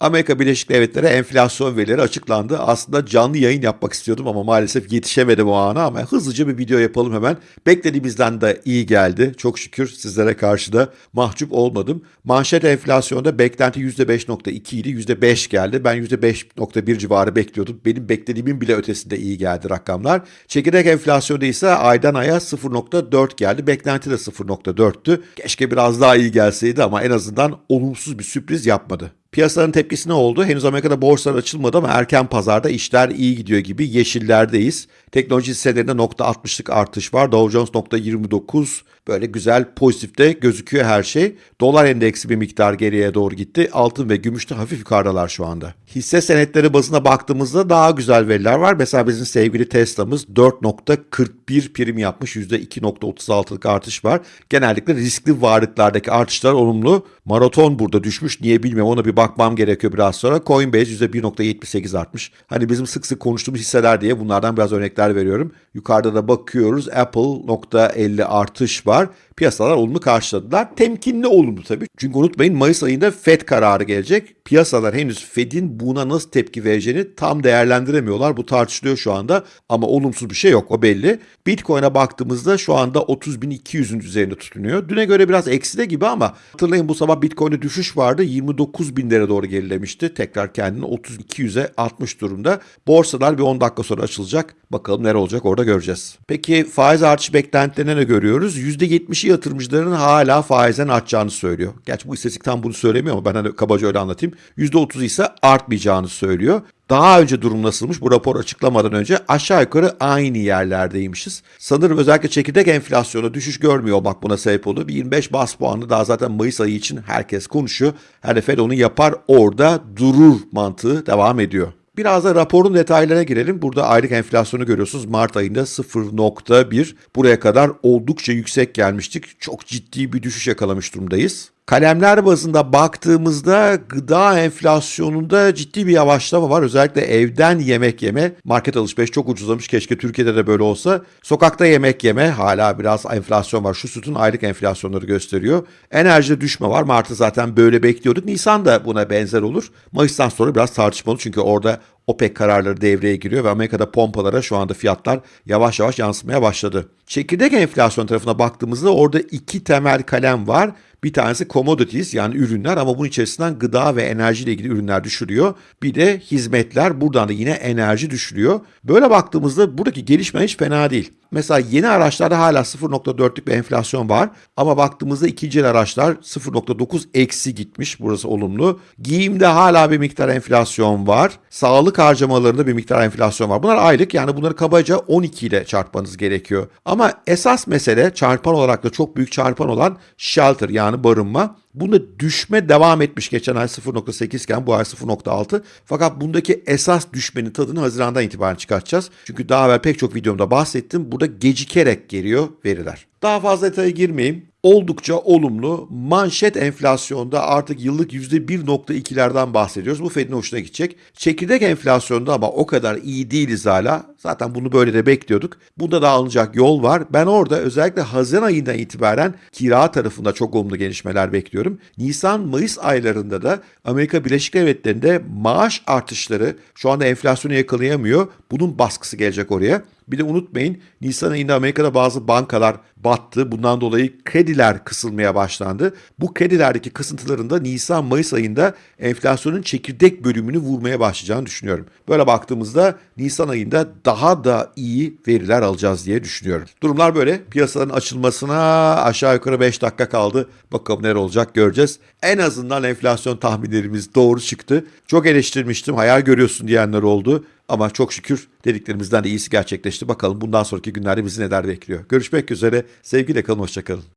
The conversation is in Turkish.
Amerika Birleşik Devletleri enflasyon verileri açıklandı. Aslında canlı yayın yapmak istiyordum ama maalesef yetişemedim o ana ama hızlıca bir video yapalım hemen. Beklediğimizden de iyi geldi. Çok şükür sizlere karşı da mahcup olmadım. Manşet enflasyonda beklenti %5.2 idi. %5 geldi. Ben %5.1 civarı bekliyordum. Benim beklediğimin bile ötesinde iyi geldi rakamlar. Çekirdek enflasyonda ise aydan aya 0.4 geldi. Beklenti de 0.4'tü. Keşke biraz daha iyi gelseydi ama en azından olumsuz bir sürpriz yapmadı. Piyasaların tepkisi ne oldu? Henüz Amerika'da borsalar açılmadı ama erken pazarda işler iyi gidiyor gibi yeşillerdeyiz. Teknoloji hisselerinde .60'lık artış var. Dow Jones .29 böyle güzel pozitifte gözüküyor her şey. Dolar endeksi bir miktar geriye doğru gitti. Altın ve gümüş de hafif yukarıdalar şu anda. Hisse senetleri bazına baktığımızda daha güzel veriler var. Mesela bizim sevgili Tesla'mız 4.41 prim yapmış. %2.36'lık artış var. Genellikle riskli varlıklardaki artışlar olumlu. Maraton burada düşmüş. Niye bilmiyorum ona bir bakmam gerekiyor biraz sonra. Coinbase %1.78 artmış. Hani bizim sık sık konuştuğumuz hisseler diye bunlardan biraz örnekler veriyorum. Yukarıda da bakıyoruz. Apple .50 artış var. Piyasalar olumlu karşıladılar. Temkinli olumlu tabii. Çünkü unutmayın Mayıs ayında Fed kararı gelecek. Piyasalar henüz Fed'in buna nasıl tepki vereceğini tam değerlendiremiyorlar. Bu tartışılıyor şu anda ama olumsuz bir şey yok o belli. Bitcoin'e baktığımızda şu anda 30.200'ün üzerinde tutunuyor. Düne göre biraz ekside gibi ama hatırlayın bu sabah Bitcoin'de düşüş vardı. 29 binlere doğru gerilemişti. Tekrar kendini 3200'e atmış durumda. Borsalar bir 10 dakika sonra açılacak. Bakalım nere olacak orada göreceğiz. Peki faiz artış beklentilerine ne görüyoruz? %70'i yatırımcıların hala faizden artacağını söylüyor. Gerçi bu istatistik tam bunu söylemiyor ama ben hani kabaca öyle anlatayım. %30 ise artmayacağını söylüyor. Daha önce durum nasılmış bu rapor açıklamadan önce aşağı yukarı aynı yerlerdeymişiz. Sanırım özellikle çekirdek enflasyonu düşüş görmüyor olmak buna sebep oldu. Bir 25 bas puanı daha zaten Mayıs ayı için herkes konuşuyor. Her Fed onu yapar orada durur mantığı devam ediyor. Biraz da raporun detaylarına girelim. Burada aylık enflasyonu görüyorsunuz. Mart ayında 0.1. Buraya kadar oldukça yüksek gelmiştik. Çok ciddi bir düşüş yakalamış durumdayız. Kalemler bazında baktığımızda gıda enflasyonunda ciddi bir yavaşlama var. Özellikle evden yemek yeme, market alışveriş çok ucuzlamış. Keşke Türkiye'de de böyle olsa. Sokakta yemek yeme hala biraz enflasyon var. Şu sütun aylık enflasyonları gösteriyor. Enerjide düşme var. Mart'ı zaten böyle bekliyorduk. Nisan da buna benzer olur. Mayıs'tan sonra biraz tartışmalı çünkü orada OPEC kararları devreye giriyor ve Amerika'da pompalara şu anda fiyatlar yavaş yavaş yansımaya başladı. Çekirdek enflasyon tarafına baktığımızda orada iki temel kalem var. Bir tanesi commodities yani ürünler ama bunun içerisinden gıda ve enerji ile ilgili ürünler düşürüyor. Bir de hizmetler buradan da yine enerji düşürüyor. Böyle baktığımızda buradaki gelişme hiç fena değil. Mesela yeni araçlarda hala 0.4'lük bir enflasyon var ama baktığımızda ikinci araçlar 0.9 eksi gitmiş. Burası olumlu. Giyimde hala bir miktar enflasyon var. Sağlık harcamalarında bir miktar enflasyon var. Bunlar aylık yani bunları kabaca 12 ile çarpmanız gerekiyor. Ama esas mesele çarpan olarak da çok büyük çarpan olan shelter yani barınma. Bunda düşme devam etmiş geçen ay 0.8 iken bu ay 0.6. Fakat bundaki esas düşmenin tadını Haziran'dan itibaren çıkartacağız. Çünkü daha evvel pek çok videomda bahsettim. Burada gecikerek geliyor veriler. Daha fazla detaya girmeyeyim. Oldukça olumlu. Manşet enflasyonda artık yıllık %1.2'lerden bahsediyoruz. Bu Fed'in hoşuna gidecek. Çekirdek enflasyonda ama o kadar iyi değiliz hala. Zaten bunu böyle de bekliyorduk. Bunda da alınacak yol var. Ben orada özellikle Haziran ayından itibaren kira tarafında çok olumlu gelişmeler bekliyorum. Nisan-Mayıs aylarında da Amerika Birleşik Devletleri'nde maaş artışları şu anda enflasyonu yakalayamıyor. Bunun baskısı gelecek oraya. Bir de unutmayın Nisan ayında Amerika'da bazı bankalar battı. Bundan dolayı krediler kısılmaya başlandı. Bu kredilerdeki kısıntıların da Nisan-Mayıs ayında enflasyonun çekirdek bölümünü vurmaya başlayacağını düşünüyorum. Böyle baktığımızda Nisan ayında daha da iyi veriler alacağız diye düşünüyorum. Durumlar böyle. Piyasaların açılmasına aşağı yukarı 5 dakika kaldı. Bakalım neler olacak göreceğiz. En azından enflasyon tahminlerimiz doğru çıktı. Çok eleştirmiştim. Hayal görüyorsun diyenler oldu. Ama çok şükür dediklerimizden de iyisi gerçekleşti. Bakalım bundan sonraki günlerde bizi neler bekliyor. Görüşmek üzere. Sevgiyle kalın, hoşçakalın.